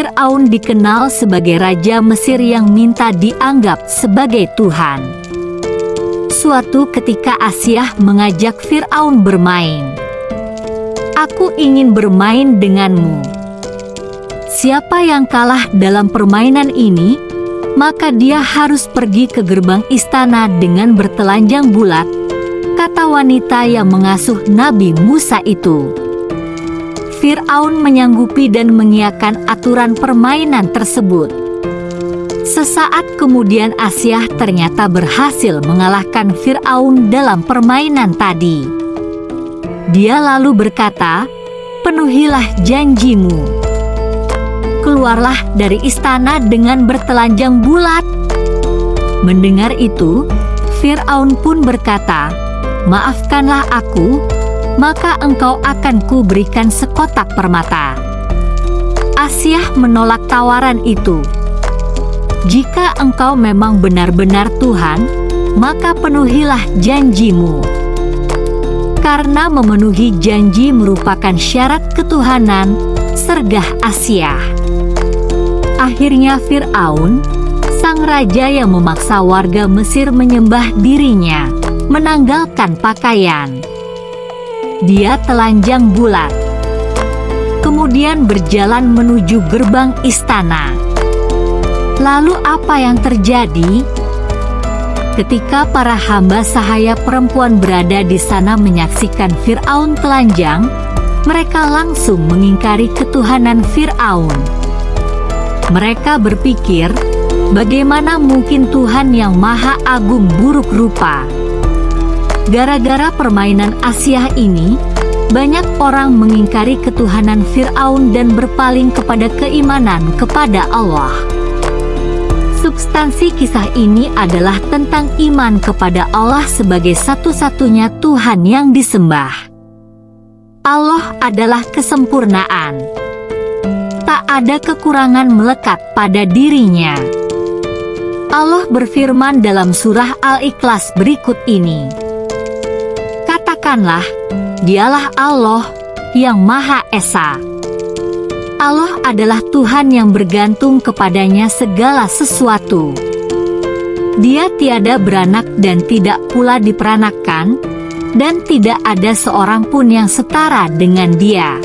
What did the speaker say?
Fir'aun dikenal sebagai raja Mesir yang minta dianggap sebagai Tuhan. Suatu ketika Asyah mengajak Fir'aun bermain. Aku ingin bermain denganmu. Siapa yang kalah dalam permainan ini, maka dia harus pergi ke gerbang istana dengan bertelanjang bulat, kata wanita yang mengasuh Nabi Musa itu. Fir'aun menyanggupi dan mengiakan aturan permainan tersebut. Sesaat kemudian Asyah ternyata berhasil mengalahkan Fir'aun dalam permainan tadi. Dia lalu berkata, penuhilah janjimu. Keluarlah dari istana dengan bertelanjang bulat. Mendengar itu, Fir'aun pun berkata, Maafkanlah aku, maka engkau akan kuberikan sekotak permata. Asyah menolak tawaran itu. Jika engkau memang benar-benar Tuhan, maka penuhilah janjimu. Karena memenuhi janji merupakan syarat ketuhanan, sergah Asyah. Akhirnya Fir'aun, sang raja yang memaksa warga Mesir menyembah dirinya, menanggalkan pakaian dia telanjang bulat. Kemudian berjalan menuju gerbang istana. Lalu apa yang terjadi? Ketika para hamba sahaya perempuan berada di sana menyaksikan Fir'aun telanjang, mereka langsung mengingkari ketuhanan Fir'aun. Mereka berpikir, bagaimana mungkin Tuhan yang maha agung buruk rupa? Gara-gara permainan Asyah ini, banyak orang mengingkari ketuhanan Fir'aun dan berpaling kepada keimanan kepada Allah. Substansi kisah ini adalah tentang iman kepada Allah sebagai satu-satunya Tuhan yang disembah. Allah adalah kesempurnaan. Tak ada kekurangan melekat pada dirinya. Allah berfirman dalam surah Al-Ikhlas berikut ini katakanlah, dialah Allah yang Maha Esa. Allah adalah Tuhan yang bergantung kepadanya segala sesuatu. Dia tiada beranak dan tidak pula diperanakkan, dan tidak ada seorang pun yang setara dengan dia.